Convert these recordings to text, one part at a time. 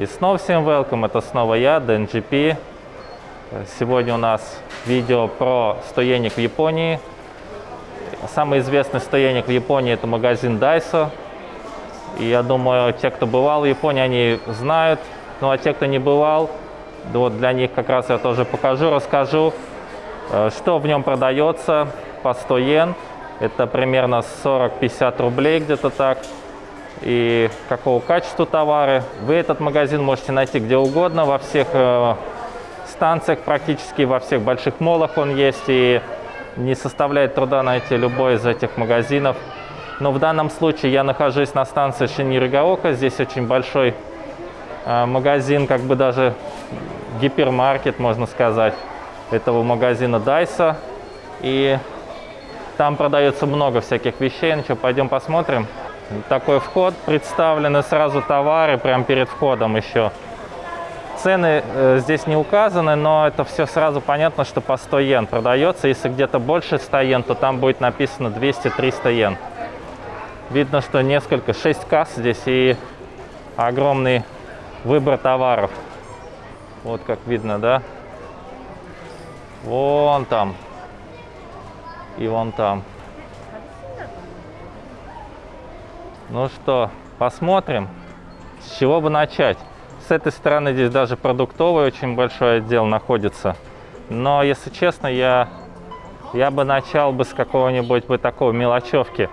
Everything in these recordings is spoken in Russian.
И снова всем welcome, это снова я, DNGP. Сегодня у нас видео про стоянник в Японии. Самый известный стоянник в Японии это магазин Daiso. И я думаю, те, кто бывал в Японии, они знают. Ну а те, кто не бывал, вот для них как раз я тоже покажу, расскажу, э, что в нем продается по 100 йен. Это примерно 40-50 рублей где-то так и какого качества товары. Вы этот магазин можете найти где угодно, во всех э, станциях, практически во всех больших молах он есть, и не составляет труда найти любой из этих магазинов. Но в данном случае я нахожусь на станции Шиниригаока, здесь очень большой э, магазин, как бы даже гипермаркет, можно сказать, этого магазина Дайса. И там продается много всяких вещей. Ну что, пойдем посмотрим такой вход представлены сразу товары прямо перед входом еще. Цены э, здесь не указаны, но это все сразу понятно, что по 100 йен продается. Если где-то больше 100 йен, то там будет написано 200-300 йен. Видно, что несколько, 6 касс здесь и огромный выбор товаров. Вот как видно, да? Вон там. И вон там. Ну что, посмотрим, с чего бы начать. С этой стороны здесь даже продуктовый очень большой отдел находится. Но, если честно, я, я бы начал бы с какого-нибудь бы такого мелочевки.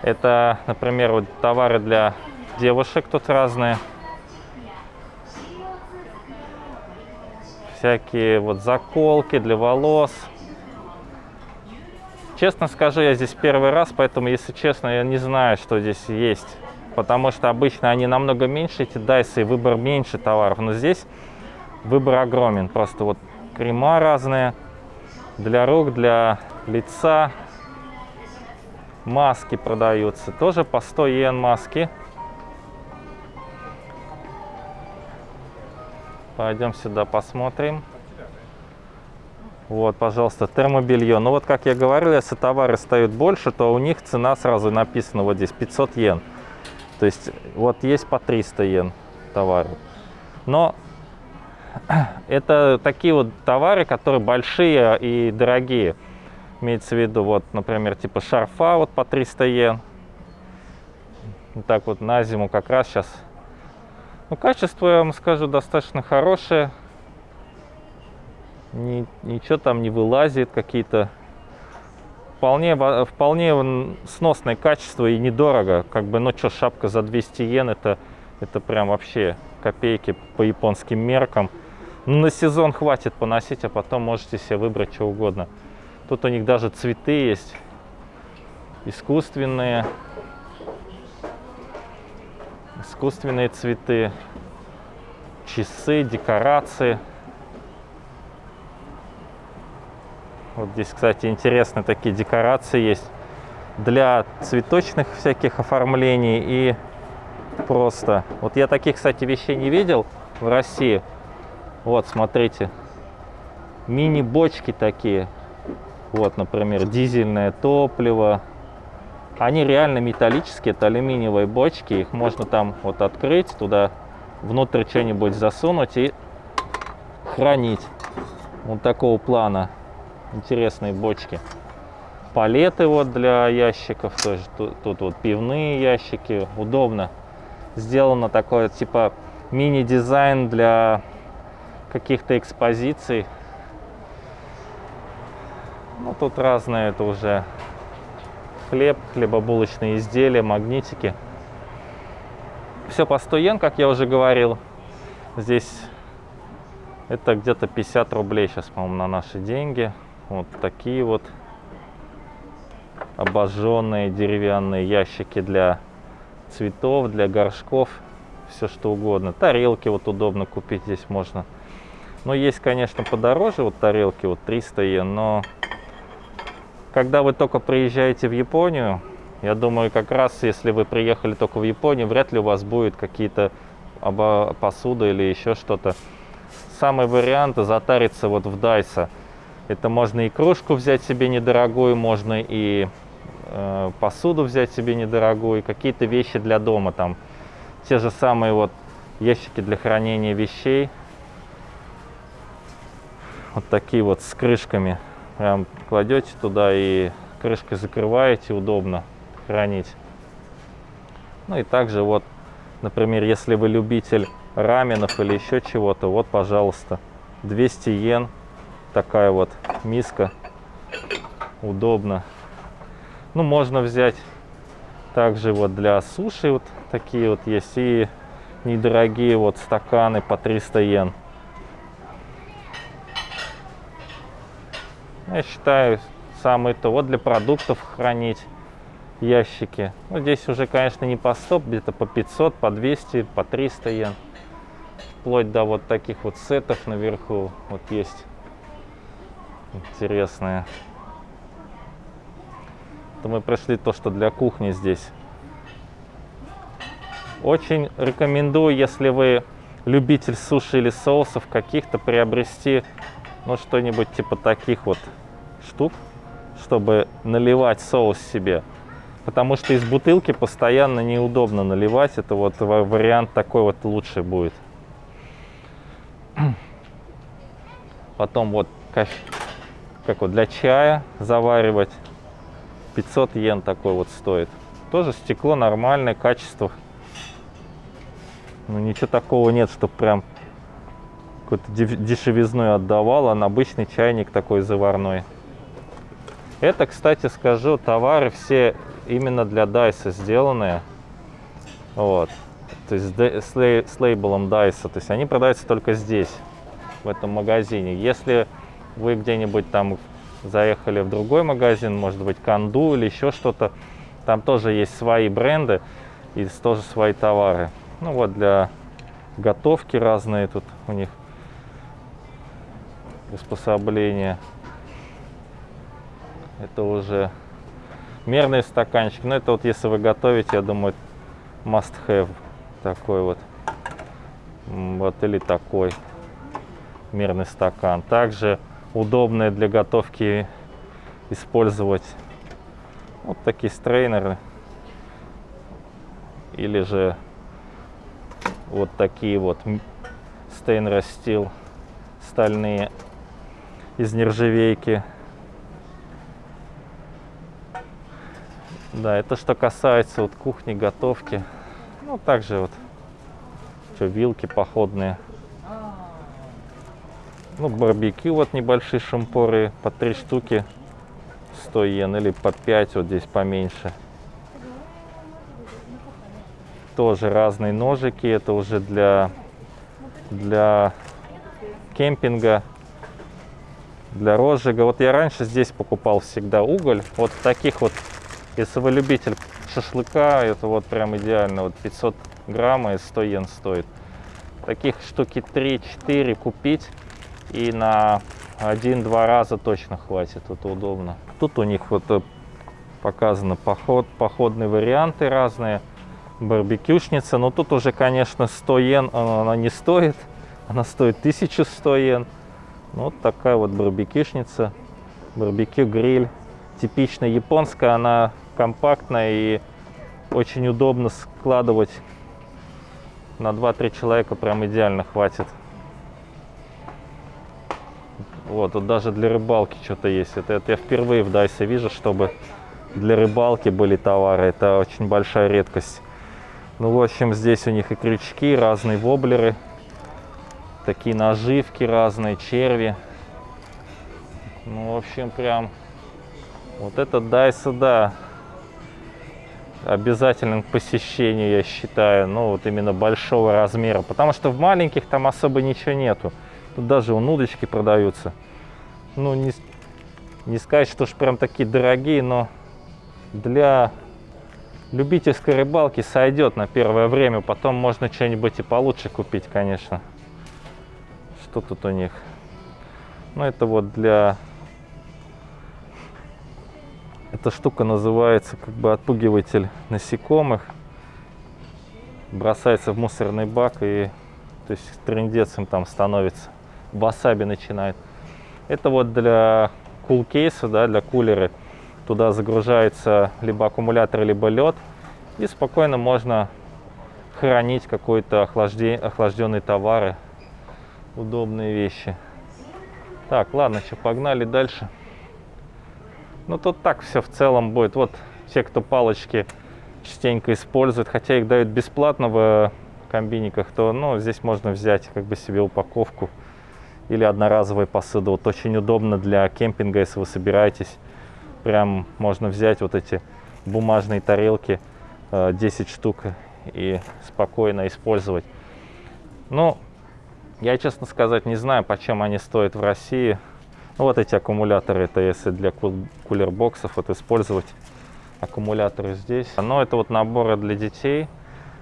Это, например, вот товары для девушек тут разные. Всякие вот заколки для волос. Честно скажу, я здесь первый раз, поэтому, если честно, я не знаю, что здесь есть. Потому что обычно они намного меньше, эти дайсы, и выбор меньше товаров. Но здесь выбор огромен. Просто вот крема разные для рук, для лица. Маски продаются. Тоже по 100 йен маски. Пойдем сюда посмотрим. Вот, пожалуйста, термобелье. Ну вот, как я говорил, если товары стоят больше, то у них цена сразу написана вот здесь 500 йен. То есть вот есть по 300 йен товары. Но это такие вот товары, которые большие и дорогие. Имеется в виду, вот, например, типа шарфа вот по 300 йен. Вот так вот на зиму как раз сейчас. Ну, качество, я вам скажу, достаточно хорошее ни, ничего там не вылазит, какие-то вполне, вполне сносное качество и недорого. Как бы, ну что, шапка за 200 йен, это, это прям вообще копейки по японским меркам. Ну, на сезон хватит поносить, а потом можете себе выбрать что угодно. Тут у них даже цветы есть, искусственные, искусственные цветы, часы, декорации. Вот здесь, кстати, интересные такие декорации есть для цветочных всяких оформлений и просто. Вот я таких, кстати, вещей не видел в России. Вот, смотрите, мини-бочки такие. Вот, например, дизельное топливо. Они реально металлические, это алюминиевые бочки. Их можно там вот открыть, туда внутрь что-нибудь засунуть и хранить. Вот такого плана интересные бочки. Палеты вот для ящиков тоже. Тут, тут вот пивные ящики. Удобно. Сделано такое типа мини-дизайн для каких-то экспозиций. Ну, тут разные, это уже хлеб, хлебобулочные изделия, магнитики. Все по 100 йен, как я уже говорил. Здесь это где-то 50 рублей сейчас, по-моему, на наши деньги. Вот такие вот обожженные деревянные ящики для цветов, для горшков, все что угодно. Тарелки вот удобно купить здесь можно. Но есть, конечно, подороже вот тарелки, вот 300 йен, но когда вы только приезжаете в Японию, я думаю, как раз если вы приехали только в Японию, вряд ли у вас будет какие-то посуда или еще что-то. Самый вариант затариться вот в Дайса – это можно и кружку взять себе недорогую, можно и э, посуду взять себе недорогую, какие-то вещи для дома там. Те же самые вот ящики для хранения вещей. Вот такие вот с крышками. Прям кладете туда и крышкой закрываете, удобно хранить. Ну и также вот, например, если вы любитель раменов или еще чего-то, вот, пожалуйста, 200 йен, такая вот миска, удобно. Ну, можно взять также вот для суши вот такие вот есть и недорогие вот стаканы по 300 йен. Я считаю, самое то. Вот для продуктов хранить ящики. Ну, здесь уже, конечно, не по 100, где-то по 500, по 200, по 300 йен. Вплоть до вот таких вот сетов наверху вот есть интересные. То мы прошли то, что для кухни здесь. Очень рекомендую, если вы любитель суши или соусов каких-то, приобрести ну что-нибудь типа таких вот штук, чтобы наливать соус себе. Потому что из бутылки постоянно неудобно наливать. Это вот вариант такой вот лучше будет. Потом вот кофе, как вот для чая заваривать. 500 йен такой вот стоит. Тоже стекло нормальное, качество. Ну ничего такого нет, что прям какой-то дешевизной отдавал, а обычный чайник такой заварной. Это, кстати, скажу, товары все именно для Дайса сделанные. Вот. То есть с лейблом Дайса. То есть они продаются только здесь, в этом магазине. Если вы где-нибудь там заехали в другой магазин, может быть, Канду или еще что-то, там тоже есть свои бренды и тоже свои товары. Ну вот для готовки разные тут у них приспособления. Это уже мерный стаканчик. Но это вот если вы готовите, я думаю, must have такой вот. Вот или такой мерный стакан. Также удобные для готовки использовать вот такие стрейнеры. Или же вот такие вот stainless steel стальные из нержавейки. Да, это что касается вот кухни, готовки. Ну, также вот что, вилки походные. Ну, барбекю вот небольшие шампуры по 3 штуки 100 йен или по 5, вот здесь поменьше. Тоже разные ножики, это уже для, для кемпинга, для розжига. Вот я раньше здесь покупал всегда уголь, вот таких вот если вы любитель шашлыка, это вот прям идеально. Вот 500 грамм и 100 йен стоит. Таких штуки 3-4 купить и на один-два раза точно хватит. Это удобно. Тут у них вот э, показано поход, походные варианты разные. Барбекюшница. Но тут уже, конечно, 100 йен она, она не стоит. Она стоит 1100 йен. Ну, вот такая вот барбекюшница. Барбекю гриль. Типично японская. Она компактная и очень удобно складывать на 2-3 человека прям идеально хватит. Вот, тут даже для рыбалки что-то есть. Это, это я впервые в Дайсе вижу, чтобы для рыбалки были товары. Это очень большая редкость. Ну, в общем, здесь у них и крючки, разные воблеры, такие наживки разные, черви. Ну, в общем, прям вот этот Дайса, да, обязательным к посещению, я считаю, ну вот именно большого размера, потому что в маленьких там особо ничего нету. Тут даже вон удочки продаются. Ну, не, не сказать, что уж прям такие дорогие, но для любительской рыбалки сойдет на первое время. Потом можно что-нибудь и получше купить, конечно. Что тут у них? Ну, это вот для эта штука называется как бы отпугиватель насекомых. Бросается в мусорный бак и то есть трендец им там становится. Васаби начинает. Это вот для кул кейса, да, для кулера. Туда загружается либо аккумулятор, либо лед. И спокойно можно хранить какой-то охлажде... охлажденные товары. Удобные вещи. Так, ладно, что, погнали дальше. Ну, тут так все в целом будет. Вот те, кто палочки частенько используют, хотя их дают бесплатно в комбиниках, то ну, здесь можно взять как бы себе упаковку или одноразовые посуды. Вот очень удобно для кемпинга, если вы собираетесь. Прям можно взять вот эти бумажные тарелки, 10 э, штук, и спокойно использовать. Ну, я, честно сказать, не знаю, почем они стоят в России. Ну, вот эти аккумуляторы, это если для кулербоксов вот использовать аккумуляторы здесь. Но это вот наборы для детей.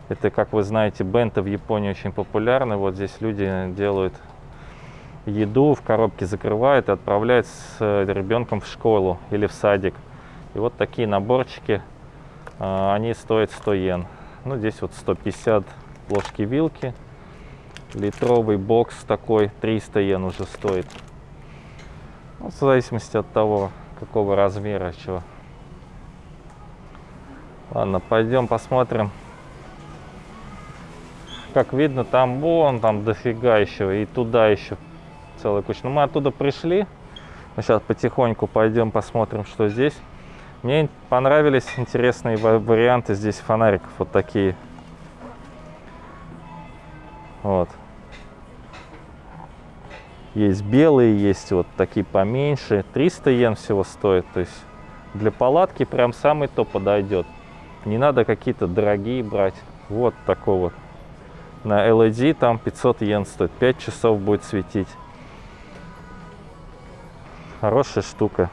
Это, как вы знаете, бенты в Японии очень популярны. Вот здесь люди делают еду, в коробке закрывают и отправляют с ребенком в школу или в садик. И вот такие наборчики, а, они стоят 100 йен. Ну, здесь вот 150 ложки-вилки. Литровый бокс такой, 300 йен уже стоит. Ну, в зависимости от того, какого размера, чего. Ладно, пойдем посмотрим. Как видно, там вон, там дофига еще, и туда еще целая куча. Но мы оттуда пришли. Мы сейчас потихоньку пойдем посмотрим, что здесь. Мне понравились интересные варианты здесь фонариков. Вот такие. Вот. Есть белые, есть вот такие поменьше. 300 йен всего стоит. То есть для палатки прям самый то подойдет. Не надо какие-то дорогие брать. Вот такой вот. На LED там 500 йен стоит. 5 часов будет светить. Хорошая штука.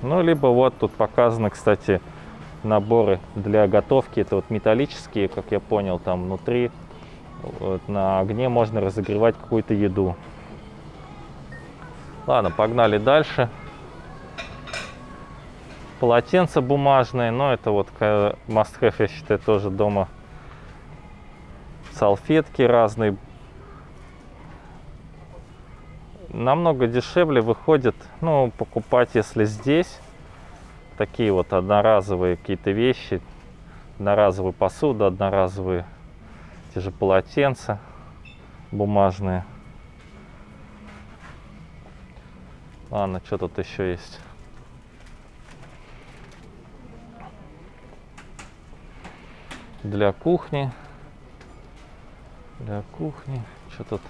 Ну, либо вот тут показаны, кстати, наборы для готовки. Это вот металлические, как я понял, там внутри. Вот, на огне можно разогревать какую-то еду. Ладно, погнали дальше. Полотенца бумажные, но это вот must have, я считаю, тоже дома. Салфетки разные, намного дешевле выходит, ну, покупать, если здесь, такие вот одноразовые какие-то вещи, одноразовую посуду, одноразовые те же полотенца бумажные. Ладно, что тут еще есть? Для кухни. Для кухни. Что тут?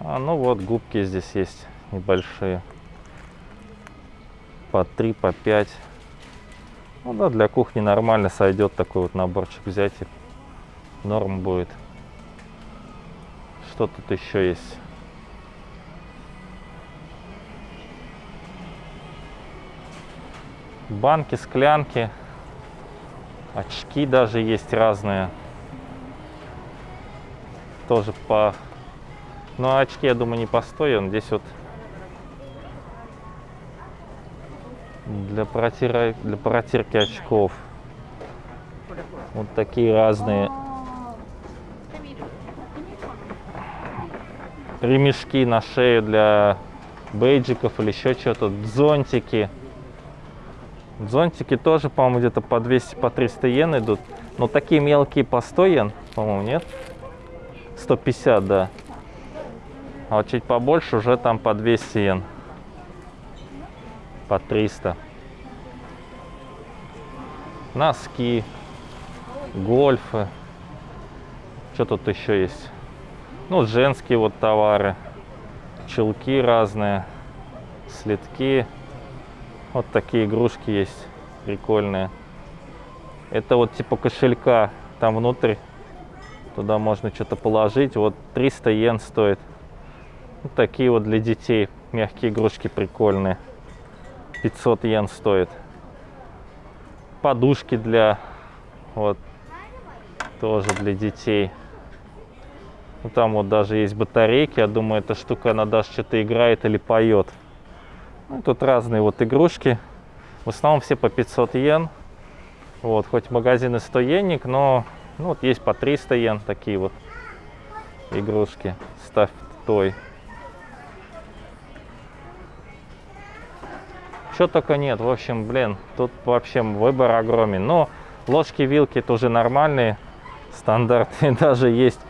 А, ну вот, губки здесь есть небольшие. По 3, по 5. Ну да, для кухни нормально сойдет такой вот наборчик взять и норм будет. Что тут еще есть? Банки, склянки, очки даже есть разные. Тоже по ну, а очки, я думаю, не постоян. Здесь вот для, протира... для протирки очков. Вот такие разные ремешки на шею для бейджиков или еще что-то, зонтики. Зонтики тоже, по-моему, где-то по 200, по 300 йен идут. Но такие мелкие по 100 йен, по-моему, нет? 150, да. А вот чуть побольше уже там по 200 йен. По 300. Носки, гольфы. Что тут еще есть? Ну, женские вот товары. Чулки разные, слитки. Вот такие игрушки есть прикольные. Это вот типа кошелька. Там внутрь туда можно что-то положить. Вот 300 йен стоит. Вот такие вот для детей мягкие игрушки прикольные. 500 йен стоит. Подушки для вот тоже для детей. Ну, там вот даже есть батарейки. Я думаю, эта штука, она даже что-то играет или поет. Ну, тут разные вот игрушки. В основном все по 500 йен. Вот, хоть магазины 100 йенник, но ну, вот есть по 300 йен такие вот игрушки. Ставь той. Что только нет. В общем, блин, тут вообще выбор огромен. Но Ложки, вилки тоже нормальные, стандартные. Даже есть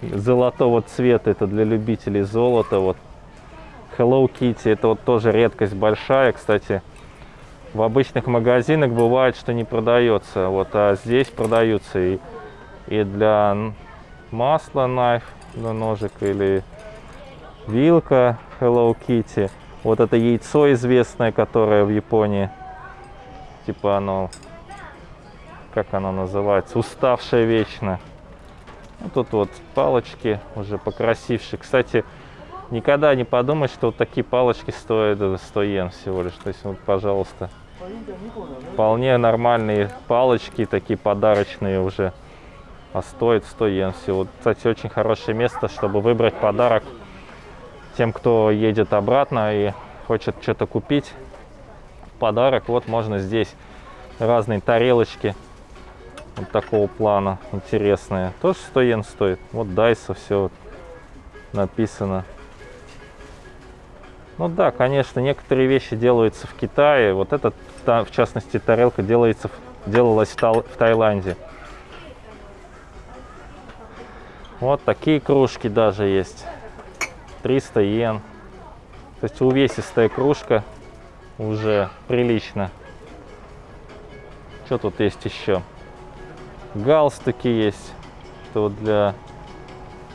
золотого цвета, это для любителей золота. Вот Hello Kitty, это вот тоже редкость большая, кстати. В обычных магазинах бывает, что не продается, вот, а здесь продаются и, и для масла knife, для ножик или вилка Hello Kitty. Вот это яйцо известное, которое в Японии, типа оно как она называется, уставшая вечно. Ну, тут вот палочки уже покрасившие. Кстати, никогда не подумай, что вот такие палочки стоят 100 йен всего лишь. То есть, вот, пожалуйста, вполне нормальные палочки, такие подарочные уже. А стоит 100 йен всего. Кстати, очень хорошее место, чтобы выбрать подарок тем, кто едет обратно и хочет что-то купить. Подарок вот можно здесь разные тарелочки вот такого плана интересные. Тоже 100 йен стоит. Вот Дайса все написано. Ну да, конечно, некоторые вещи делаются в Китае. Вот этот, в частности, тарелка делается, делалась в Таиланде. Вот такие кружки даже есть. 300 йен. То есть увесистая кружка уже прилично. Что тут есть еще? Галстуки есть. Это вот для...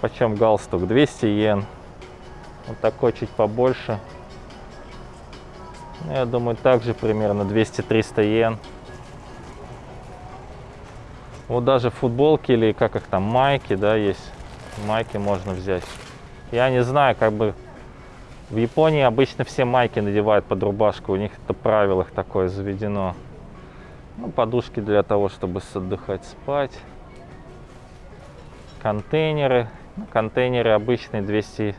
Почем галстук? 200 йен. Вот такой чуть побольше. Ну, я думаю, также примерно 200-300 йен. Вот даже футболки или как их там, майки, да, есть. Майки можно взять. Я не знаю, как бы в Японии обычно все майки надевают под рубашку. У них это правило такое заведено. Ну, подушки для того, чтобы отдыхать, спать. Контейнеры. Ну, контейнеры обычные 200-300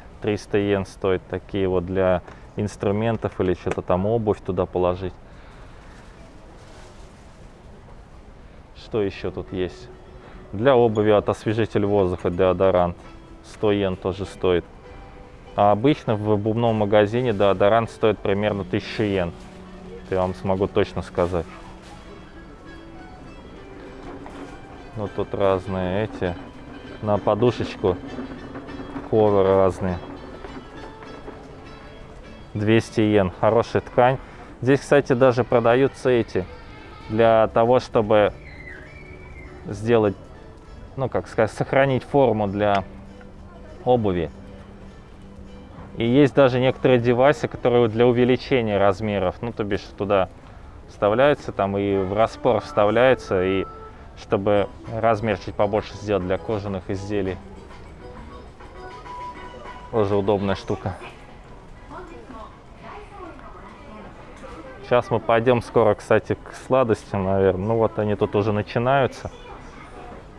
йен стоят. Такие вот для инструментов или что-то там обувь туда положить. Что еще тут есть? Для обуви от освежитель воздуха деодорант. 100 йен тоже стоит. А обычно в обувном магазине деодорант стоит примерно 1000 йен. Я вам смогу точно сказать. Ну тут разные эти. На подушечку коверы разные. 200 йен. Хорошая ткань. Здесь, кстати, даже продаются эти. Для того, чтобы сделать, ну как сказать, сохранить форму для обуви. И есть даже некоторые девайсы, которые для увеличения размеров. Ну, то бишь туда вставляется, там и в распор вставляется, и чтобы размер чуть побольше сделать для кожаных изделий. Тоже удобная штука. Сейчас мы пойдем скоро, кстати, к сладостям, наверное. Ну вот они тут уже начинаются.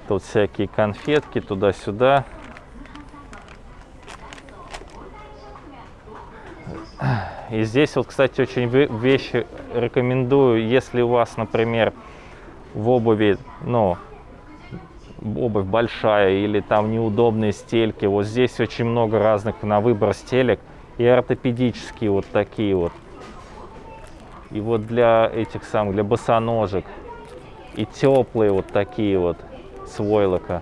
Тут всякие конфетки туда-сюда. И здесь вот, кстати, очень вещи рекомендую, если у вас, например, в обуви, ну, обувь большая или там неудобные стельки. Вот здесь очень много разных на выбор стелек. И ортопедические вот такие вот. И вот для этих самых, для босоножек. И теплые вот такие вот с войлока.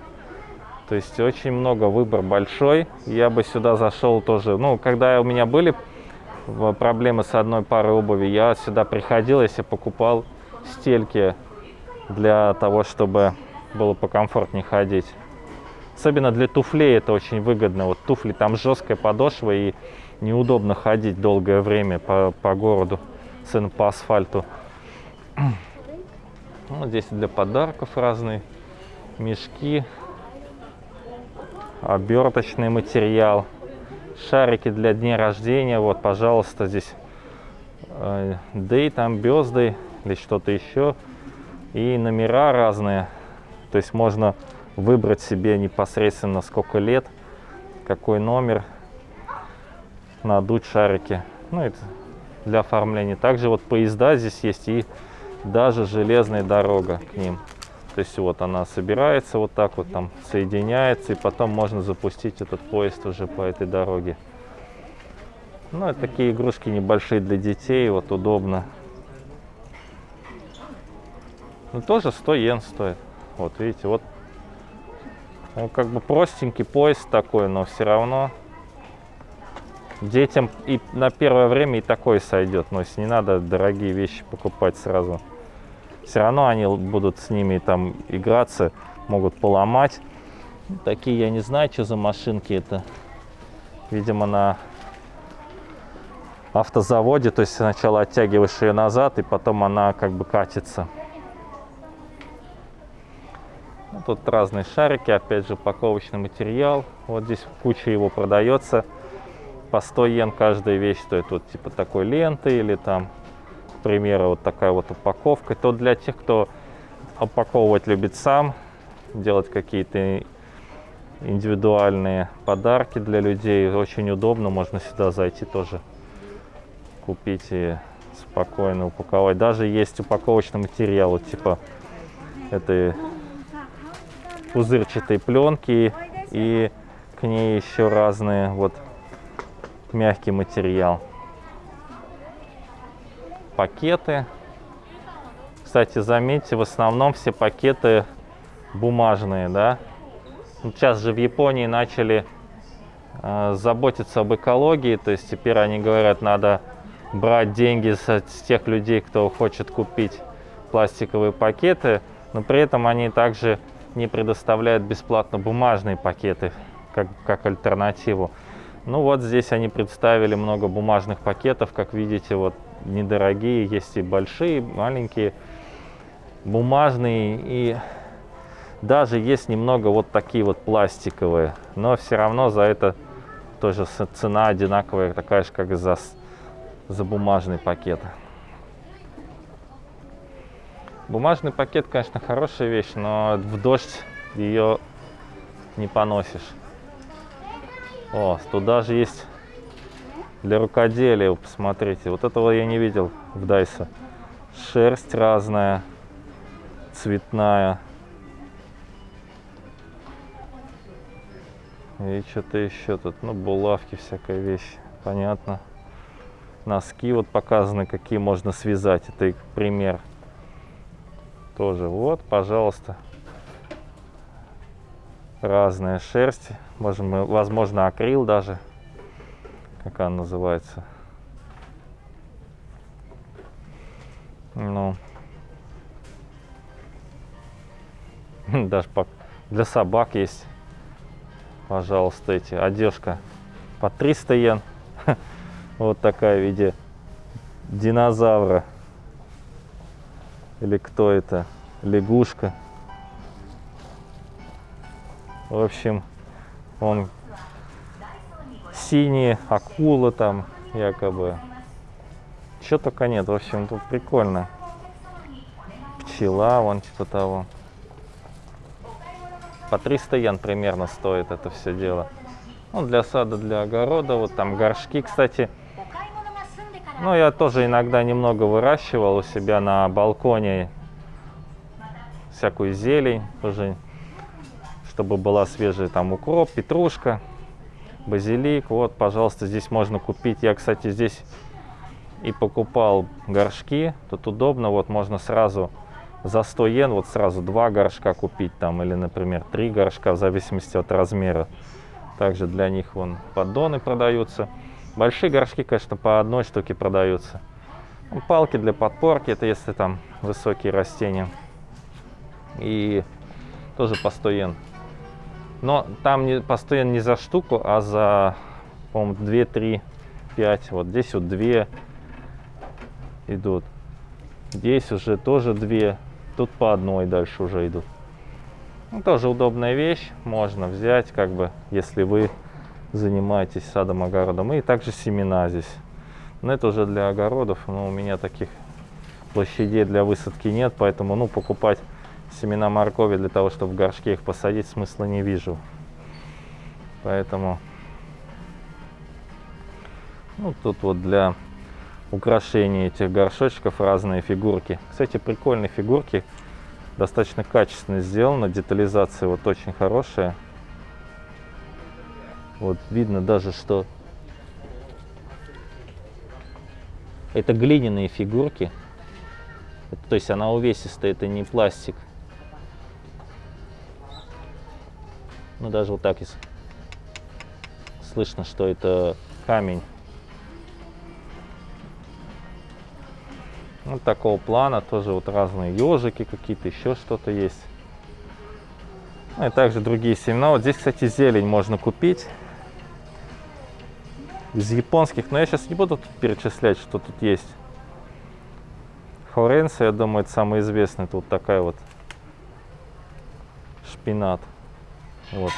То есть очень много, выбор большой. Я бы сюда зашел тоже. Ну, когда у меня были проблемы с одной парой обуви, я сюда приходил, если покупал стельки для того, чтобы было покомфортнее ходить. Особенно для туфлей это очень выгодно. Вот туфли, там жесткая подошва и неудобно ходить долгое время по, по городу, сын по асфальту. Вот здесь для подарков разные мешки, оберточный материал, шарики для дня рождения. Вот, пожалуйста, здесь э, day, там birthday или что-то еще и номера разные. То есть можно выбрать себе непосредственно сколько лет, какой номер, надуть шарики. Ну, это для оформления. Также вот поезда здесь есть и даже железная дорога к ним. То есть вот она собирается вот так вот там соединяется, и потом можно запустить этот поезд уже по этой дороге. Ну, это такие игрушки небольшие для детей, вот удобно. Ну, тоже 100 йен стоит. Вот, видите, вот. Он как бы простенький поезд такой, но все равно детям и на первое время и такой сойдет. Но если не надо дорогие вещи покупать сразу. Все равно они будут с ними там играться, могут поломать. Такие, я не знаю, что за машинки это. Видимо, на автозаводе, то есть сначала оттягиваешь ее назад, и потом она как бы катится. Ну, тут разные шарики, опять же, упаковочный материал. Вот здесь куча его продается. По 100 йен каждая вещь стоит вот типа такой ленты или там, примеру, вот такая вот упаковка. То для тех, кто упаковывать любит сам, делать какие-то индивидуальные подарки для людей. Очень удобно, можно сюда зайти тоже купить и спокойно упаковать. Даже есть упаковочный материал, вот типа этой пузырчатой пленки и к ней еще разные вот мягкий материал. Пакеты. Кстати, заметьте, в основном все пакеты бумажные, да. Сейчас же в Японии начали э, заботиться об экологии, то есть теперь они говорят, надо брать деньги с, с тех людей, кто хочет купить пластиковые пакеты, но при этом они также не предоставляют бесплатно бумажные пакеты как, как альтернативу. Ну вот здесь они представили много бумажных пакетов, как видите, вот недорогие, есть и большие, маленькие, бумажные и даже есть немного вот такие вот пластиковые, но все равно за это тоже цена одинаковая, такая же, как и за, за бумажный пакет. Бумажный пакет, конечно, хорошая вещь, но в дождь ее не поносишь. О, тут даже есть для рукоделия, посмотрите. Вот этого я не видел в Дайсе. Шерсть разная, цветная. И что-то еще тут, ну, булавки, всякая вещь, понятно. Носки вот показаны, какие можно связать, это их пример. Тоже вот, пожалуйста, разная шерсть, можем, возможно, акрил даже, как она называется. Ну, даже для собак есть, пожалуйста, эти, одежка по 300 йен, вот такая в виде динозавра, или кто это, лягушка. В общем, он синий, акула там якобы. Чего только нет. В общем, тут прикольно. Пчела, вон типа того. По 300 йен примерно стоит это все дело. Ну, для сада, для огорода. Вот там горшки, кстати. Ну, я тоже иногда немного выращивал у себя на балконе всякую зелень. Тоже чтобы была свежая там укроп, петрушка, базилик. Вот, пожалуйста, здесь можно купить. Я, кстати, здесь и покупал горшки. Тут удобно, вот можно сразу за 100 йен вот сразу два горшка купить там или, например, три горшка в зависимости от размера. Также для них вон поддоны продаются. Большие горшки, конечно, по одной штуке продаются. Ну, палки для подпорки, это если там высокие растения. И тоже по 100 йен. Но там не, постоянно не за штуку, а за, по-моему, 2, 3, 5. Вот здесь вот 2 идут. Здесь уже тоже 2. Тут по одной дальше уже идут. Ну, тоже удобная вещь. Можно взять, как бы, если вы занимаетесь садом, огородом. И также семена здесь. Но это уже для огородов. Но у меня таких площадей для высадки нет. Поэтому, ну, покупать семена моркови для того, чтобы в горшке их посадить, смысла не вижу. Поэтому ну, тут вот для украшения этих горшочков разные фигурки. Кстати, прикольные фигурки, достаточно качественно сделаны, детализация вот очень хорошая. Вот видно даже, что это глиняные фигурки. То есть она увесистая, это не пластик. Ну даже вот так слышно, что это камень. Вот такого плана тоже вот разные ежики какие-то, еще что-то есть. Ну и также другие семена. Вот здесь, кстати, зелень можно купить. Из японских, но я сейчас не буду тут перечислять, что тут есть. Хоренса, я думаю, это самый известный. Тут такая вот шпинат. Вот.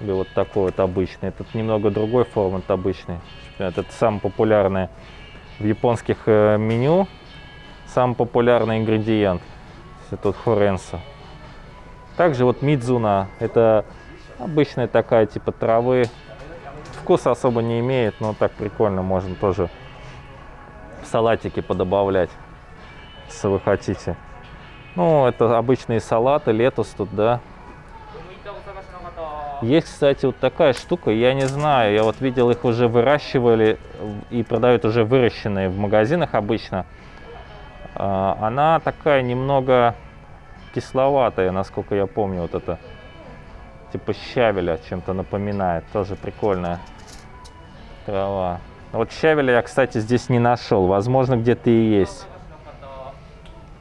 Или вот такой вот обычный. Этот немного другой формы, это обычный шпинат. Это самый популярный в японских э, меню. Самый популярный ингредиент. Это хоренса. Также вот мидзуна. Это обычная такая типа травы. Вкуса особо не имеет, но так прикольно. Можно тоже в салатики подобавлять, если вы хотите. Ну, это обычные салаты, летус тут, да. Есть, кстати, вот такая штука, я не знаю, я вот видел их уже выращивали и продают уже выращенные в магазинах обычно. А, она такая немного кисловатая, насколько я помню, вот это типа щавеля чем-то напоминает, тоже прикольная трава. Вот щавеля я, кстати, здесь не нашел, возможно, где-то и есть.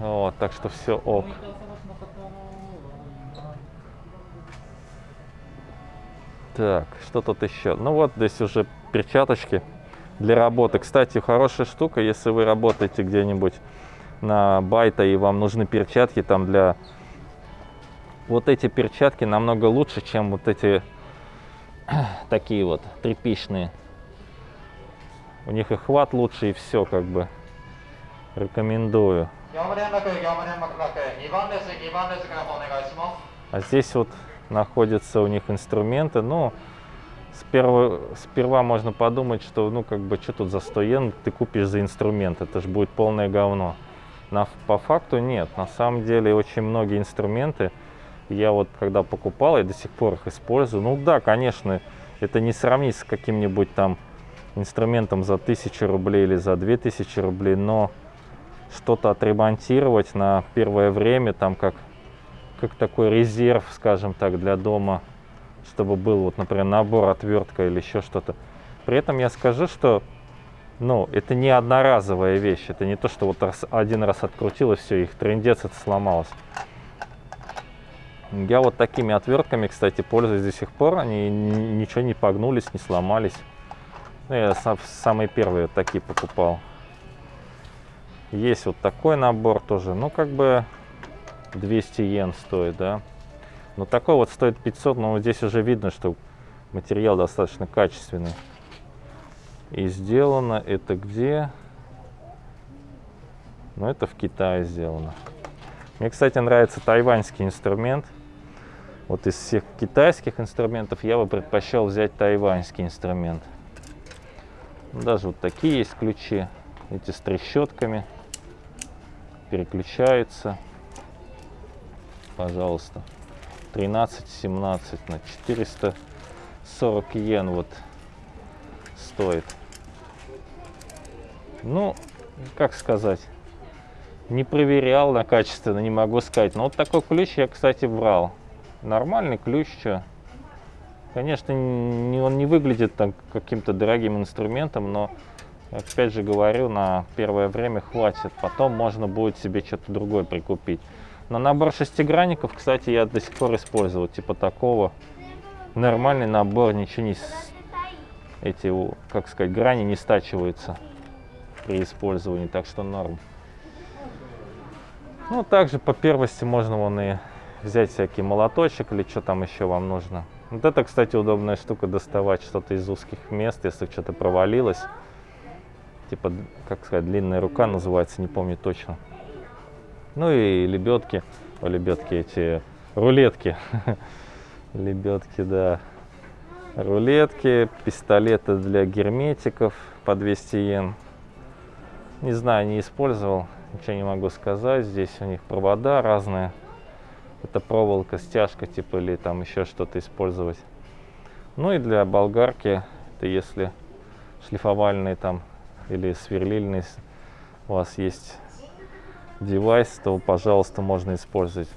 Вот, так что все ок. Так, что тут еще? Ну вот здесь уже перчаточки для работы. Кстати, хорошая штука, если вы работаете где-нибудь на байта и вам нужны перчатки там для... Вот эти перчатки намного лучше, чем вот эти такие вот тряпичные. У них и хват лучше, и все как бы. Рекомендую. А здесь вот находятся у них инструменты. Ну, сперва, сперва можно подумать, что ну как бы что тут за 100 йен ты купишь за инструмент, это же будет полное говно. На, по факту нет, на самом деле очень многие инструменты, я вот когда покупал, я до сих пор их использую. Ну да, конечно, это не сравнить с каким-нибудь там инструментом за 1000 рублей или за 2000 рублей, но что-то отремонтировать на первое время, там как, как такой резерв, скажем так, для дома, чтобы был, вот, например, набор, отвертка или еще что-то. При этом я скажу, что ну, это не одноразовая вещь, это не то, что вот раз, один раз открутил и все, их трендец это сломалось. Я вот такими отвертками, кстати, пользуюсь до сих пор, они ничего не погнулись, не сломались. Ну, я сам, самые первые такие покупал. Есть вот такой набор тоже. Ну, как бы 200 йен стоит, да. Но такой вот стоит 500, но здесь уже видно, что материал достаточно качественный. И сделано это где? Ну, это в Китае сделано. Мне, кстати, нравится тайваньский инструмент. Вот из всех китайских инструментов я бы предпочел взять тайваньский инструмент. Даже вот такие есть ключи, эти с трещотками переключаются. Пожалуйста. 13-17 на 440 йен вот стоит. Ну, как сказать, не проверял на качественно, не могу сказать. Но вот такой ключ я, кстати, брал. Нормальный ключ, что. Конечно, не, он не выглядит каким-то дорогим инструментом, но опять же говорю, на первое время хватит. Потом можно будет себе что-то другое прикупить. Но набор шестигранников, кстати, я до сих пор использовал, типа такого. Нормальный набор, ничего не... Эти, как сказать, грани не стачиваются при использовании, так что норм. Ну, также по первости можно вон и взять всякий молоточек или что там еще вам нужно. Вот это, кстати, удобная штука доставать что-то из узких мест, если что-то провалилось типа, как сказать, длинная рука называется, не помню точно. Ну и лебедки, о, лебедки эти, рулетки. лебедки, да. Рулетки, пистолеты для герметиков по 200 йен. Не знаю, не использовал, ничего не могу сказать. Здесь у них провода разные. Это проволока, стяжка типа или там еще что-то использовать. Ну и для болгарки, это если шлифовальные там или сверлильные у вас есть девайс, то, пожалуйста, можно использовать.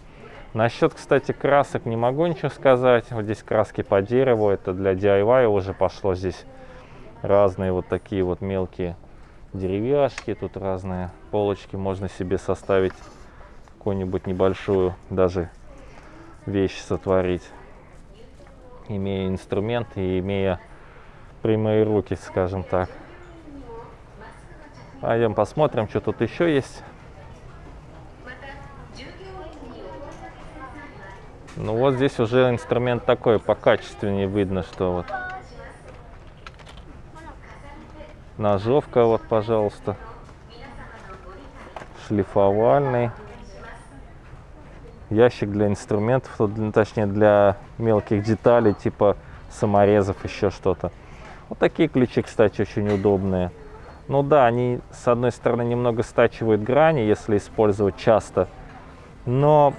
Насчет, кстати, красок не могу ничего сказать. Вот здесь краски по дереву, это для DIY уже пошло здесь разные вот такие вот мелкие деревяшки, тут разные полочки, можно себе составить какую-нибудь небольшую даже вещь сотворить, имея инструмент и имея прямые руки, скажем так. Пойдем посмотрим, что тут еще есть. Ну вот здесь уже инструмент такой, покачественнее видно, что вот ножовка вот, пожалуйста, шлифовальный, ящик для инструментов, точнее для мелких деталей, типа саморезов, еще что-то. Вот такие ключи, кстати, очень удобные. Ну да, они с одной стороны немного стачивают грани, если использовать часто, но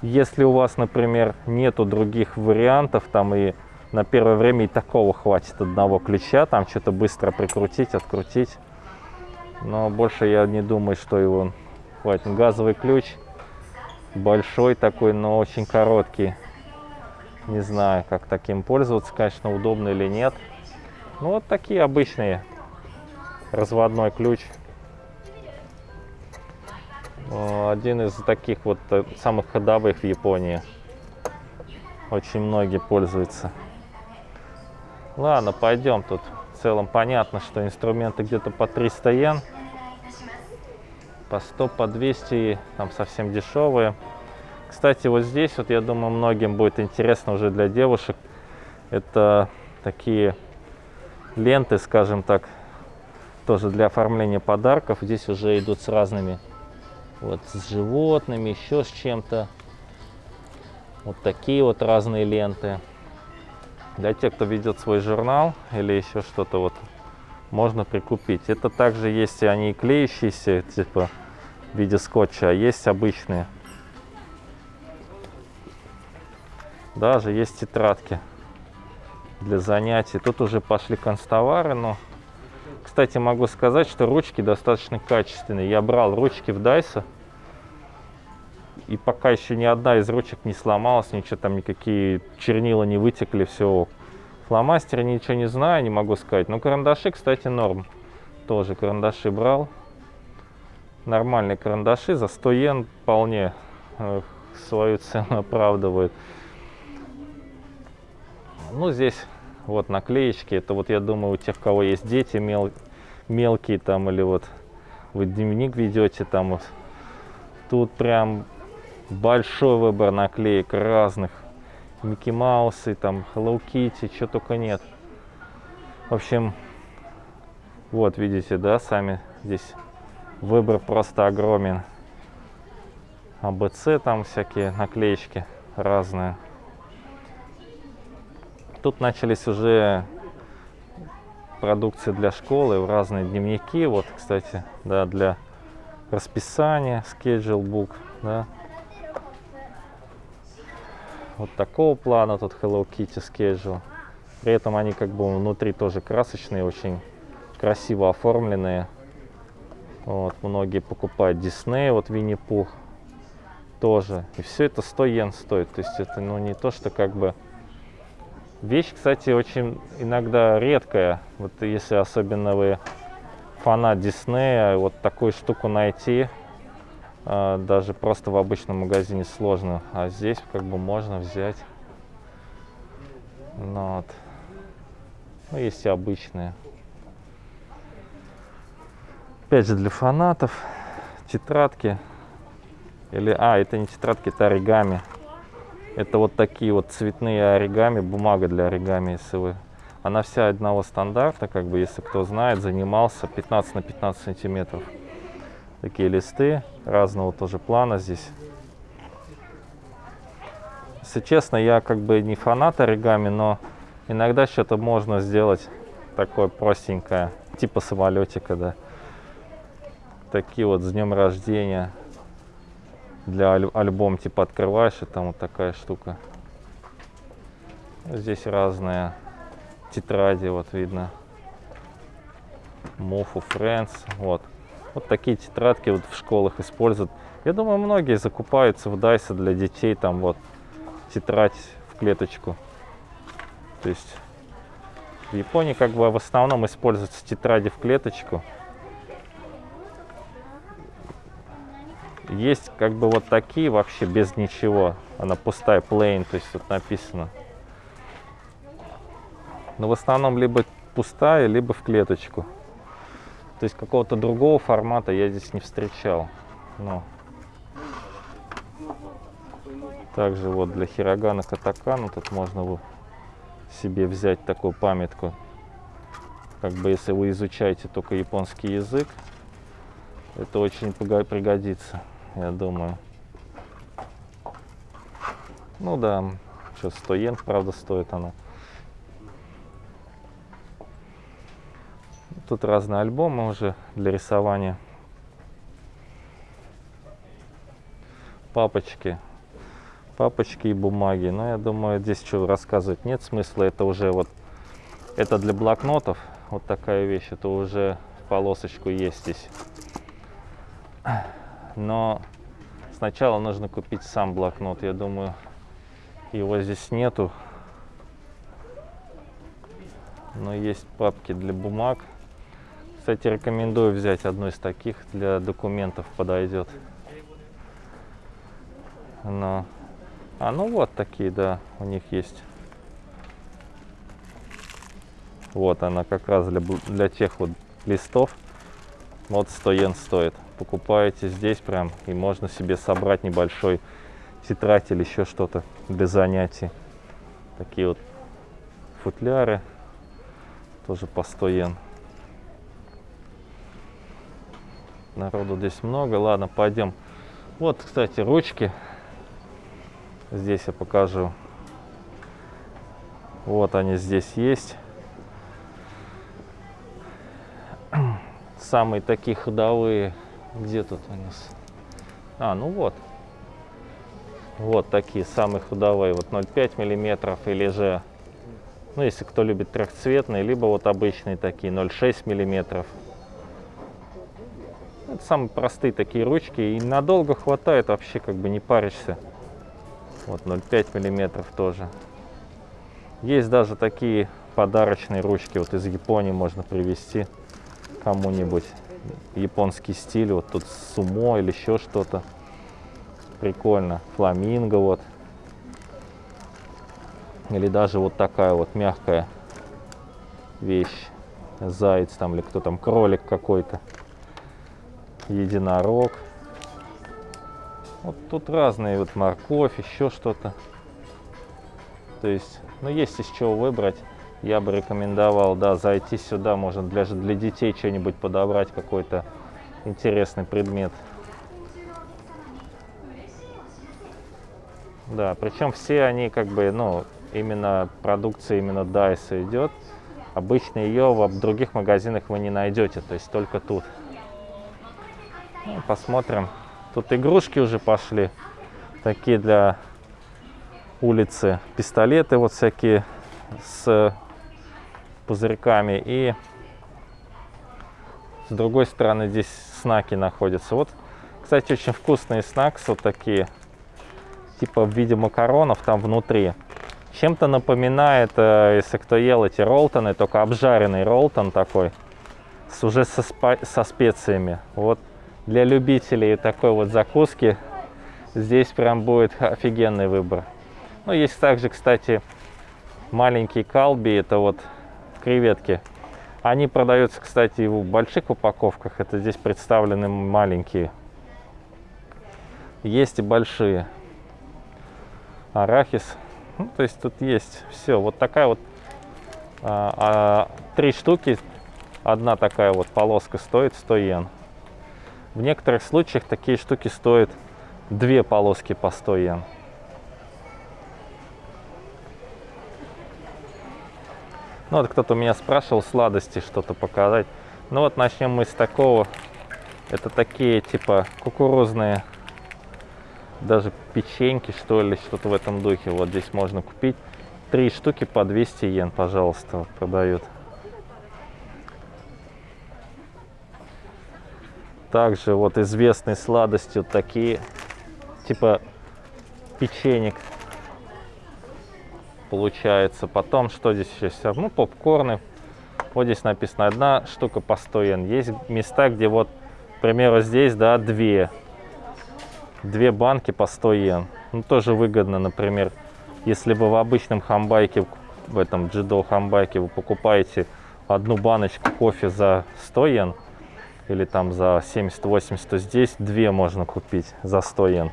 если у вас, например, нету других вариантов, там и на первое время и такого хватит одного ключа, там что-то быстро прикрутить, открутить. Но больше я не думаю, что его хватит. Газовый ключ большой такой, но очень короткий. Не знаю, как таким пользоваться, конечно, удобно или нет. Ну вот такие обычные. Разводной ключ. Один из таких вот э, самых ходовых в Японии. Очень многие пользуются. Ладно, пойдем. Тут в целом понятно, что инструменты где-то по 300 йен. По 100, по 200, там совсем дешевые. Кстати, вот здесь, вот я думаю, многим будет интересно уже для девушек. Это такие ленты, скажем так, тоже для оформления подарков. Здесь уже идут с разными вот с животными, еще с чем-то. Вот такие вот разные ленты. Для тех, кто ведет свой журнал или еще что-то вот, можно прикупить. Это также есть, они и клеющиеся, типа в виде скотча, а есть обычные. Даже есть тетрадки для занятий. Тут уже пошли констовары, но кстати, могу сказать, что ручки достаточно качественные. Я брал ручки в Дайса. И пока еще ни одна из ручек не сломалась, ничего там, никакие чернила не вытекли, все. Фломастеры ничего не знаю, не могу сказать. Но карандаши, кстати, норм. Тоже карандаши брал. Нормальные карандаши за 100 йен вполне э, свою цену оправдывают. Ну, здесь вот наклеечки. Это вот, я думаю, у тех, кого есть дети мел, мелкие там, или вот вы дневник ведете там вот. Тут прям большой выбор наклеек разных. Микки Маусы, там, Hello Kitty, что только нет. В общем, вот видите, да, сами здесь выбор просто огромен. АБЦ там всякие наклеечки разные тут начались уже продукции для школы, разные дневники. Вот, кстати, да, для расписания, schedule book, да. Вот такого плана тут Hello Kitty schedule. При этом они как бы внутри тоже красочные, очень красиво оформленные. Вот, многие покупают Disney, вот Винни-Пух тоже. И все это 100 йен стоит. То есть это ну, не то, что как бы Вещь, кстати, очень иногда редкая. Вот если особенно вы фанат Диснея, вот такую штуку найти э, даже просто в обычном магазине сложно. А здесь как бы можно взять. Ну, вот. ну есть и обычные. Опять же для фанатов. Тетрадки. Или, а, это не тетрадки, это оригами. Это вот такие вот цветные оригами, бумага для оригами, если вы. Она вся одного стандарта, как бы, если кто знает, занимался 15 на 15 сантиметров. Такие листы разного тоже плана здесь. Если честно, я как бы не фанат оригами, но иногда что-то можно сделать такое простенькое, типа самолетика, да. Такие вот с днем рождения для аль альбом типа открываешь и там вот такая штука здесь разные тетради вот видно Мофу Friends вот Вот такие тетрадки вот в школах используют. Я думаю, многие закупаются в Дайсе для детей, там вот тетрадь в клеточку. То есть в Японии как бы в основном используются тетради в клеточку. Есть как бы вот такие вообще без ничего. Она пустая, plain, то есть тут написано. Но в основном либо пустая, либо в клеточку. То есть какого-то другого формата я здесь не встречал. Но. Также вот для хирогана катакана тут можно себе взять такую памятку. Как бы если вы изучаете только японский язык, это очень пригодится я думаю. Ну да, что 100 йен, правда, стоит она. Тут разные альбомы уже для рисования. Папочки. Папочки и бумаги. Но я думаю, здесь что рассказывать нет смысла. Это уже вот, это для блокнотов. Вот такая вещь. Это уже полосочку есть здесь но сначала нужно купить сам блокнот. Я думаю, его здесь нету. Но есть папки для бумаг. Кстати, рекомендую взять одну из таких. Для документов подойдет. Но... А, ну вот такие, да, у них есть. Вот она как раз для, для тех вот листов. Вот 100 йен стоит покупаете здесь прям, и можно себе собрать небольшой тетрадь или еще что-то для занятий. Такие вот футляры, тоже по 100 йен. Народу здесь много. Ладно, пойдем. Вот, кстати, ручки. Здесь я покажу. Вот они здесь есть. Самые такие ходовые где тут у нас? А, ну вот. Вот такие самые ходовые. Вот 0,5 миллиметров или же, ну если кто любит трехцветные, либо вот обычные такие 0,6 миллиметров. Это самые простые такие ручки. И надолго хватает, вообще как бы не паришься. Вот 0,5 миллиметров тоже. Есть даже такие подарочные ручки. Вот из Японии можно привезти кому-нибудь японский стиль, вот тут сумо или еще что-то. Прикольно. Фламинго вот. Или даже вот такая вот мягкая вещь. Заяц там или кто там, кролик какой-то. Единорог. Вот тут разные, вот морковь, еще что-то. То есть, ну есть из чего выбрать я бы рекомендовал, да, зайти сюда, можно для, для детей что-нибудь подобрать, какой-то интересный предмет. Да, причем все они как бы, ну, именно продукция именно DICE идет. Обычно ее в других магазинах вы не найдете, то есть только тут. Ну, посмотрим. Тут игрушки уже пошли, такие для улицы. Пистолеты вот всякие с пузырьками. И с другой стороны здесь снаки находятся. Вот, кстати, очень вкусные снакс, вот такие, типа в виде макаронов там внутри. Чем-то напоминает, э, если кто ел эти ролтоны, только обжаренный ролтон такой, с, уже со, со специями. Вот для любителей такой вот закуски здесь прям будет офигенный выбор. Ну, есть также, кстати, маленький калби, это вот креветки. Они продаются, кстати, в больших упаковках. Это здесь представлены маленькие. Есть и большие. Арахис. Ну, то есть тут есть все. Вот такая вот а, а, три штуки. Одна такая вот полоска стоит 100 йен. В некоторых случаях такие штуки стоят две полоски по 100 йен. Ну вот кто-то меня спрашивал сладости что-то показать. Ну вот начнем мы с такого. Это такие типа кукурузные, даже печеньки что ли, что-то в этом духе. Вот здесь можно купить. Три штуки по 200 йен, пожалуйста, продают. Также вот известные сладости вот такие, типа печенек получается. Потом, что здесь еще? Ну, попкорны. Вот здесь написано, одна штука по 100 йен. Есть места, где вот, к примеру, здесь, да, две. Две банки по 100 йен. Ну, тоже выгодно, например, если вы в обычном хамбайке, в этом джидо хамбайке вы покупаете одну баночку кофе за 100 йен, или там за 70-80, то здесь две можно купить за 100 йен,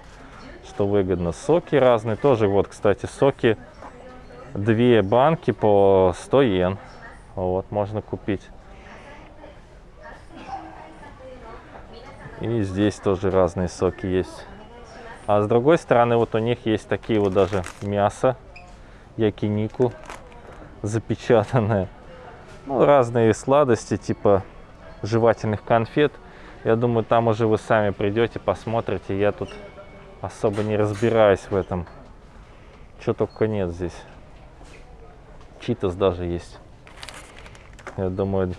что выгодно. Соки разные, тоже вот, кстати, соки, две банки по 100 йен, вот, можно купить. И здесь тоже разные соки есть. А с другой стороны, вот у них есть такие вот даже мясо, якинику запечатанное. Ну, разные сладости, типа жевательных конфет. Я думаю, там уже вы сами придете, посмотрите. Я тут особо не разбираюсь в этом. Что только нет здесь. Читас даже есть. Я думаю,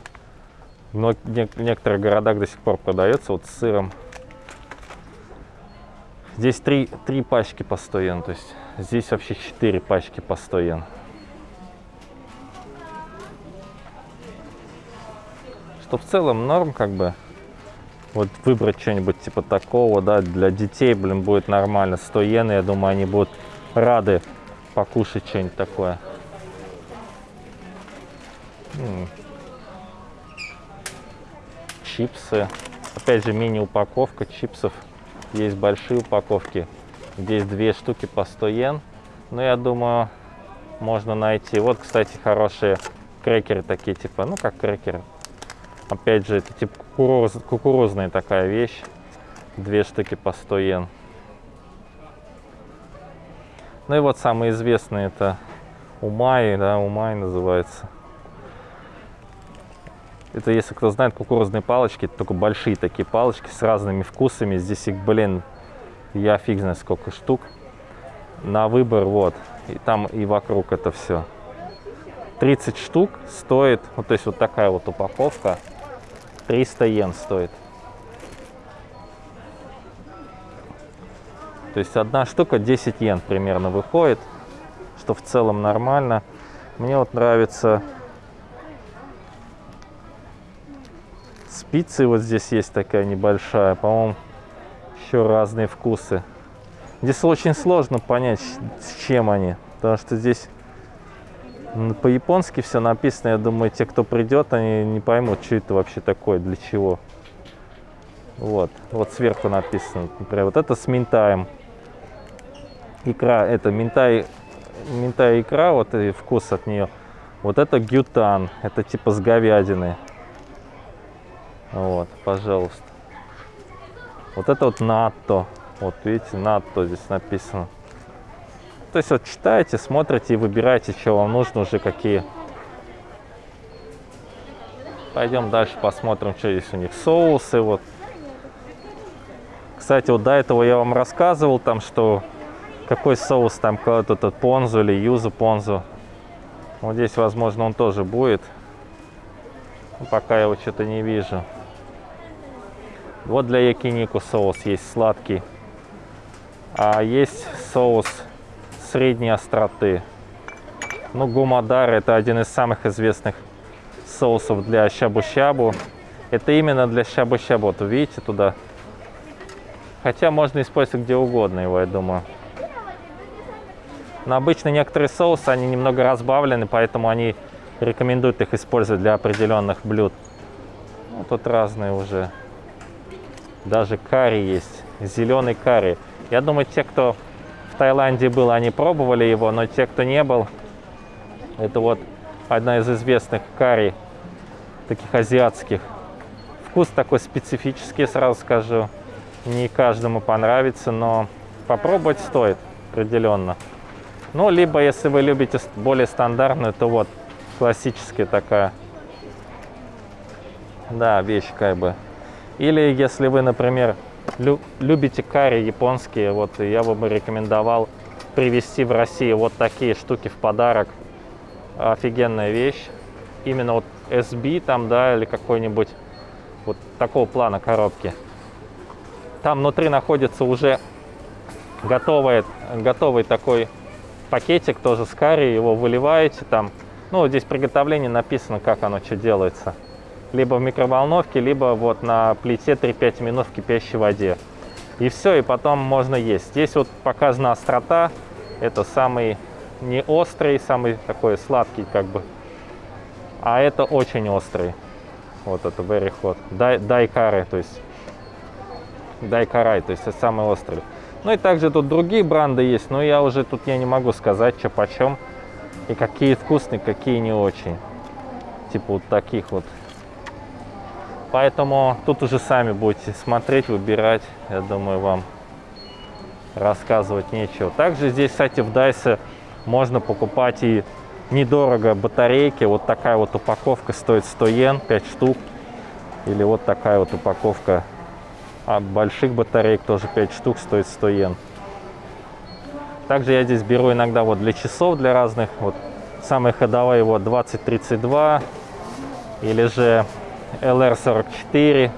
в некоторых городах до сих пор продается вот с сыром. Здесь три, три пачки по 100 йен, то есть здесь вообще 4 пачки по 100 йен. что в целом норм как бы. Вот выбрать что-нибудь типа такого, да, для детей, блин, будет нормально. 100 йен, я думаю, они будут рады покушать что-нибудь такое. Чипсы. Опять же, мини-упаковка чипсов. Есть большие упаковки. Здесь две штуки по 100 йен. Но я думаю, можно найти. Вот, кстати, хорошие крекеры такие, типа, ну, как крекеры Опять же, это типа кукуруз, кукурузная такая вещь. Две штуки по 100 йен. Ну и вот самый известный это Умай, да, Умай называется. Это, если кто знает, кукурузные палочки, только большие такие палочки с разными вкусами. Здесь их, блин, я фиг знает сколько штук. На выбор, вот. И там и вокруг это все. 30 штук стоит, вот то есть вот такая вот упаковка. 300 йен стоит. То есть одна штука 10 йен примерно выходит, что в целом нормально. Мне вот нравится спицы вот здесь есть такая небольшая, по-моему, еще разные вкусы. Здесь очень сложно понять, с чем они, потому что здесь по-японски все написано, я думаю, те, кто придет, они не поймут, что это вообще такое, для чего. Вот, вот сверху написано, например, вот это с минтаем. Икра, это минтай, минтай икра, вот и вкус от нее. Вот это гютан, это типа с говядины. Вот, пожалуйста. Вот это вот натто. Вот видите, натто здесь написано. То есть вот читаете, смотрите и выбираете, что вам нужно уже, какие. Пойдем дальше посмотрим, что здесь у них. Соусы вот. Кстати, вот до этого я вам рассказывал, там, что какой соус там, какой-то этот понзу или юзу понзу. Вот здесь, возможно, он тоже будет. Пока я его что-то не вижу. Вот для якинику соус есть сладкий. А есть соус средней остроты. Ну, гумадар это один из самых известных соусов для щабу-щабу. Это именно для щабу-щабу. Вот видите туда. Хотя можно использовать где угодно его, я думаю. Но обычно некоторые соусы, они немного разбавлены, поэтому они рекомендуют их использовать для определенных блюд. Ну, тут разные уже. Даже карри есть. Зеленый карри. Я думаю, те, кто Таиланде был, они пробовали его, но те, кто не был, это вот одна из известных карри, таких азиатских. Вкус такой специфический, сразу скажу. Не каждому понравится, но попробовать стоит определенно. Ну, либо, если вы любите более стандартную, то вот классическая такая, да, вещь как бы. Или если вы, например, любите карри японские, вот я бы рекомендовал привезти в Россию вот такие штуки в подарок. Офигенная вещь. Именно вот SB там, да, или какой-нибудь вот такого плана коробки. Там внутри находится уже готовый, готовый такой пакетик, тоже с карри, его выливаете там. Ну, здесь приготовление написано, как оно что делается. Либо в микроволновке, либо вот на плите 3-5 минут в кипящей воде. И все, и потом можно есть. Здесь вот показана острота. Это самый не острый, самый такой сладкий как бы. А это очень острый. Вот это very hot. Дай, дай кары, то есть дай карай, то есть это самый острый. Ну и также тут другие бренды есть, но я уже тут я не могу сказать, что почем. И какие вкусные, какие не очень. Типа вот таких вот. Поэтому тут уже сами будете смотреть, выбирать. Я думаю, вам рассказывать нечего. Также здесь, кстати, в Дайсе можно покупать и недорого батарейки. Вот такая вот упаковка стоит 100 йен, 5 штук. Или вот такая вот упаковка а больших батареек тоже 5 штук стоит 100 йен. Также я здесь беру иногда вот для часов, для разных. Вот самые ходовые вот 2032 или же LR44.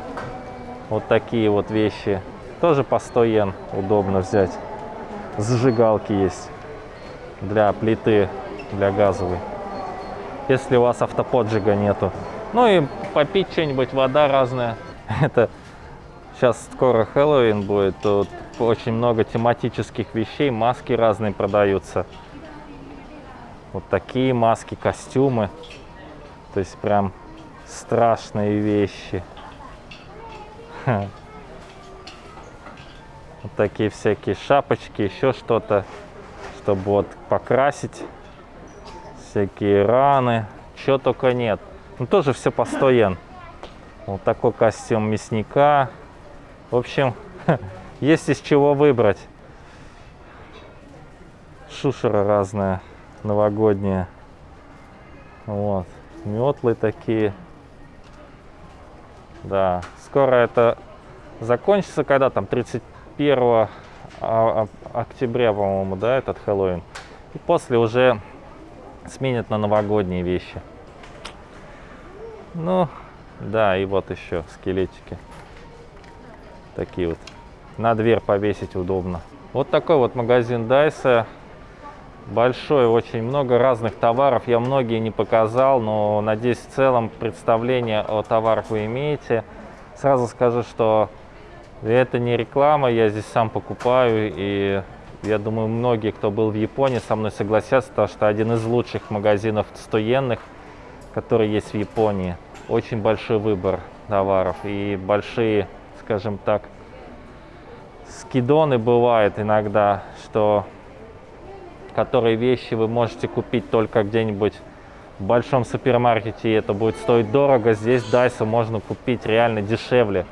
Вот такие вот вещи. Тоже по 100 йен удобно взять. Зажигалки есть для плиты, для газовой. Если у вас автоподжига нету. Ну и попить что-нибудь, вода разная. Это сейчас скоро Хэллоуин будет. Тут очень много тематических вещей, маски разные продаются. Вот такие маски, костюмы. То есть прям страшные вещи. Вот такие всякие шапочки, еще что-то чтобы вот покрасить всякие раны, чего только нет. Ну, тоже все по 100 йен. Вот такой костюм мясника. В общем, есть из чего выбрать. Шушера разная, новогодняя. Вот, метлы такие. Да, скоро это закончится, когда там 31 а, а, октября, по-моему, да, этот Хэллоуин. И после уже сменят на новогодние вещи. Ну, да, и вот еще скелетики. Такие вот. На дверь повесить удобно. Вот такой вот магазин Дайса. Большой, очень много разных товаров. Я многие не показал, но надеюсь, в целом представление о товарах вы имеете. Сразу скажу, что это не реклама, я здесь сам покупаю, и я думаю, многие, кто был в Японии, со мной согласятся, что один из лучших магазинов стоенных, который есть в Японии. Очень большой выбор товаров и большие, скажем так, скидоны бывают иногда, что которые вещи вы можете купить только где-нибудь в большом супермаркете, и это будет стоить дорого. Здесь Дайса можно купить реально дешевле.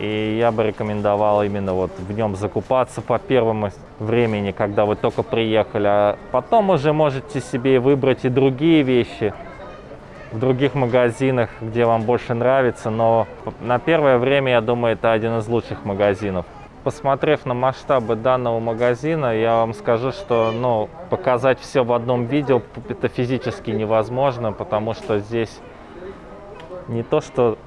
И я бы рекомендовал именно вот в нем закупаться по первому времени, когда вы только приехали. А потом уже можете себе выбрать и другие вещи в других магазинах, где вам больше нравится. Но на первое время, я думаю, это один из лучших магазинов. Посмотрев на масштабы данного магазина, я вам скажу, что ну, показать все в одном видео это физически невозможно, потому что здесь не то, что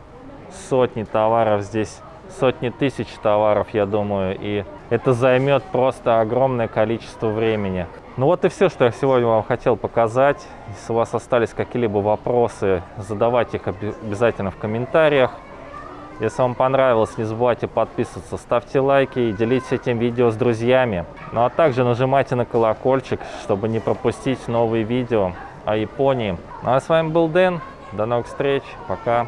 сотни товаров здесь сотни тысяч товаров, я думаю, и это займет просто огромное количество времени. Ну вот и все, что я сегодня вам хотел показать. Если у вас остались какие-либо вопросы, задавайте их обязательно в комментариях. Если вам понравилось, не забывайте подписываться, ставьте лайки и делитесь этим видео с друзьями. Ну а также нажимайте на колокольчик, чтобы не пропустить новые видео о Японии. Ну а с вами был Дэн. До новых встреч. Пока.